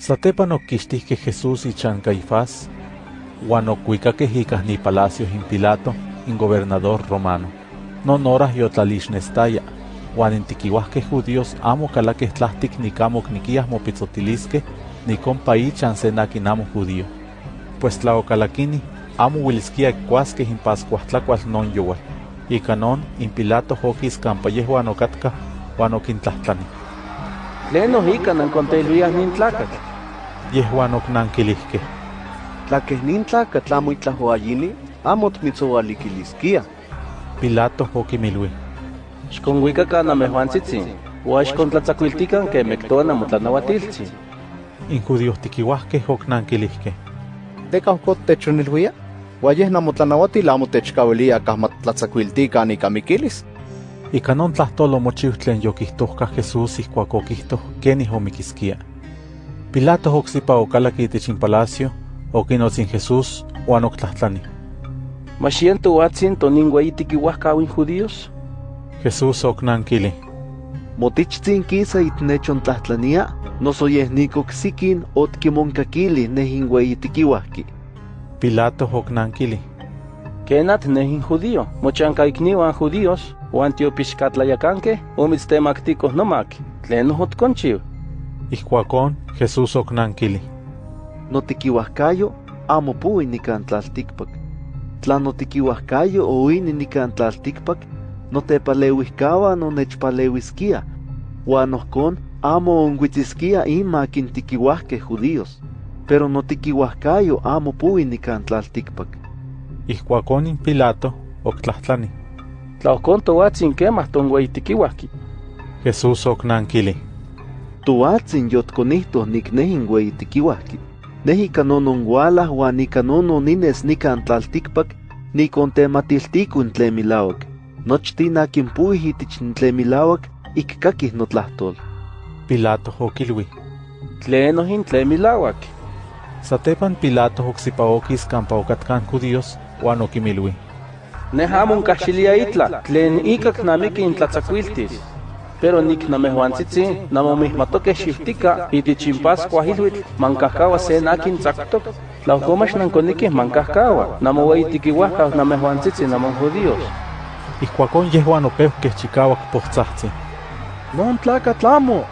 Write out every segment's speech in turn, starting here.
Satepan oquixtihque Jesús ichan Caifás, huan ocuicaqueh icah ni palacio in Pilato, in gobernador romano. Non horas yotlalixnestaya, huan intiquihuahqueh judíos amo calaqueh tlahtic nicamo niquias mopitzotilisqueh, nicompa ichan se naquin amo judío. Pues tlaocalaquini, amo huilisquia cuasqueh in pascuahtlacual non yowal. Ica non, in Pilato hoquis campa yehuan ocatka, huan oquintlahtlani. Tlen nohika nankonteluiah nin tlacatl. Yehuan ocnanquilihqueh. Tlaqueh nin tlacatl amo itlahoayini, amo tmitzoaliquilisquia. Pilato oquimilui. Xkonhuicacan namejuantzitzi, uan xkontlatzacuiltican que mectoa namotlanauatiltzi. In judíos tiquihuahqueh ocnanquilihqueh. Teka ohcot techonilhuia? Uayeh namotlanauatil amo techcawilia kah matlatzacuiltican ica miquilis. Ica non tlahtolo mochiu tlen yoquihtohcah Jesús ihcuac oquihtoh quenih omiquisquia. Pilato ocsipa ocalaqui itich in palacio, oquinotzin Jesús, huan octlahtlani. ¿Maxiento uatzin tonin ueyitiquiuahcau in judíos? Jesús ocnanquili. Motichtzin quisa itnechontlahtlania, noso yeh nicocsiquin otquimoncaquili nehin ueyitiquiuahqui. Pilato ocnanquili. Kenat nehin judío, mochancaicniuan judíos, uan tiopixcatlayacanqueh, omitztemacticoh nomac, tlen otconchiu. Ihcuacón, Jesús ocnanquili. Notiquiuahcayo amo pui nican tlalticpac. Tla notiquiuahcayo oini nican tlalticpac, notepaleuihcaua nonechpaleuisquia, uan ohcon amo onhuitzisquia inmac intiquiuahqueh judíos, pero notiquiuahcayo amo pui nican tlalticpac. Ihcuacón in Pilato octlahtlani. Tla ohcon toatzin quemah tonhueyitiquiuahqui. Jesús ocnanquili. Toatzin yotconihtoh nicnehin ueyitiquiuahqui. Neh ica nononhualah uan ica nononines nican tlalticpac, nicontematiltico in tlen milauac. Nochtin akin puih itich in tlen milauac, ik kakih notlahtol. Pilato oquilui. Tlen ohin tlen milauac. Satepan Pilato ocsipa oquis campa ocatcan judíos, huan oquimilui. Neh amo itla, tlen icac namiqui in tlatzacuiltis. Pero nik namehuantzitzi, namomihmatoqueh xiftica, itich in Pascua hilhuitl, mancahcaua se nakin tzactoc. Tla ohcomax nanconiquih mancahcaua, namoueyitiquiuahcau namehuantzitzi namon judíos. Ihcuacón yehuan opeuhqueh chicauac pohtzahtzi. Non tlacatl amo,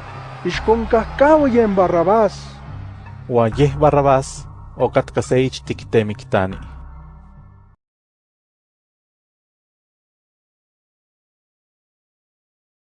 ixconcahcaua yen Barrabás. Huan yeh Barrabás ocatca se ichtic temictani.